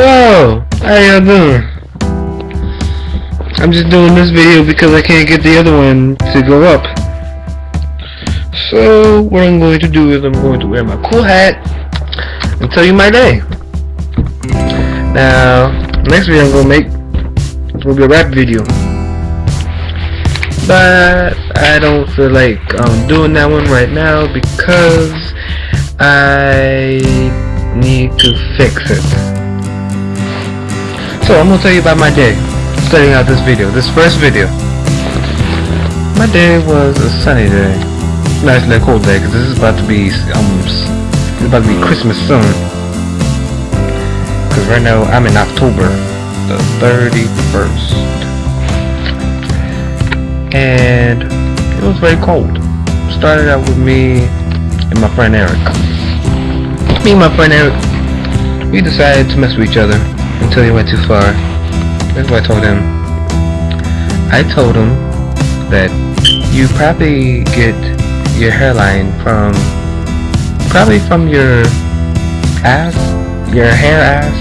Hello! How y'all doing? I'm just doing this video because I can't get the other one to go up. So, what I'm going to do is I'm going to wear my cool hat and tell you my day. Now, next video I'm going to make going be a rap video. But, I don't feel like um, doing that one right now because I need to fix it. So I'm gonna tell you about my day. Starting out this video, this first video. My day was a sunny day. Nice little cold day, cause this is about to be um, it's about to be Christmas soon. Cause right now I'm in October, the 31st, and it was very cold. Started out with me and my friend Eric. Me and my friend Eric, we decided to mess with each other until he went too far. That's what I told him. I told him that you probably get your hairline from probably from your ass, your hair ass.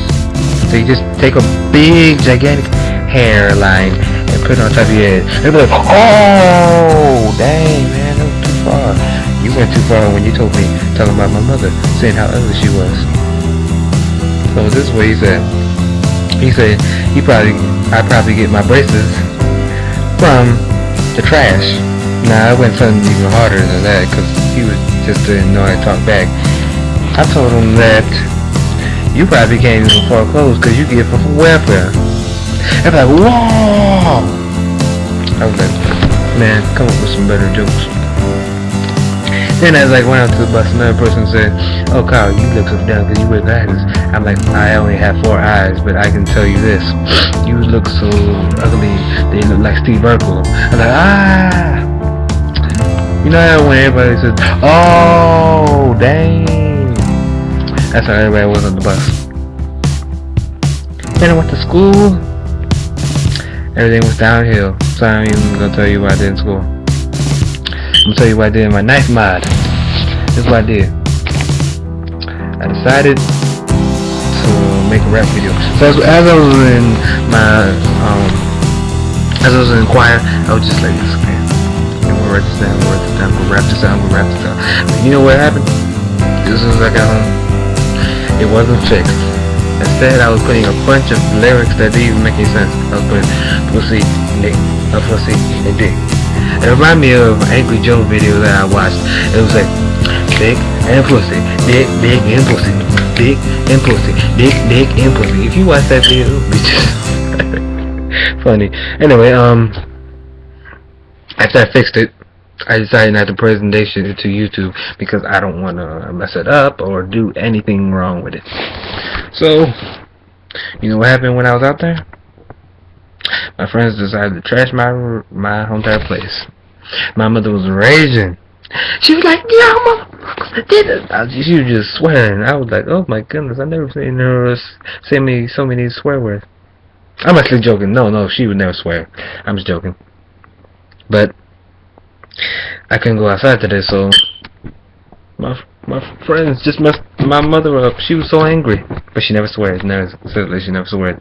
So you just take a big gigantic hairline and put it on top of your head. And be like, oh, dang man, that was too far. You went too far when you told me talking about my mother, saying how ugly she was. So this is what he said. He said he probably I probably get my braces from the trash. Nah, I went something even harder than that because he was just didn't know how to talk back. I told him that you probably can't even clothes because you get from welfare. I'm like, whoa! I was like, man, come up with some better jokes. Then as I went out to the bus, another person said, Oh Kyle, you look so dumb because you wear glasses. I'm like, I only have four eyes, but I can tell you this. You look so ugly, they look like Steve Urkel. I'm like, ah! You know how when everybody says, Oh, dang! That's how everybody was on the bus. Then I went to school. Everything was downhill. So I'm even gonna tell you what I did in school. I'm gonna tell you what I did in my knife mod. This is what I did. I decided to make a rap video. So as, as I was in my, um, as I was in choir, I was just like man. I'm gonna write this down, I'm gonna write this down, I'm gonna rap this out, I'm gonna rap this out. But you know what happened? As soon as I got home, it wasn't fixed. Instead, I was putting a bunch of lyrics that didn't even make any sense. I was putting pussy, dick, a pussy, and dick. It reminded me of Angry Joe video that I watched. It was like dick and pussy, dick, dick and pussy, dick and pussy, dick, dick and pussy. If you watch that video, it's just funny. Anyway, um, after I fixed it, I decided not to presentation it to YouTube because I don't want to mess it up or do anything wrong with it. So, you know what happened when I was out there? My friends decided to trash my my entire place. My mother was raging. She was like, "Yeah, mother, did it." She was just swearing. I was like, "Oh my goodness, I never seen her say me so many swear words." I'm actually joking. No, no, she would never swear. I'm just joking. But I couldn't go outside today, so my my friends just messed my mother up. She was so angry, but she never swears. Never said she never swears.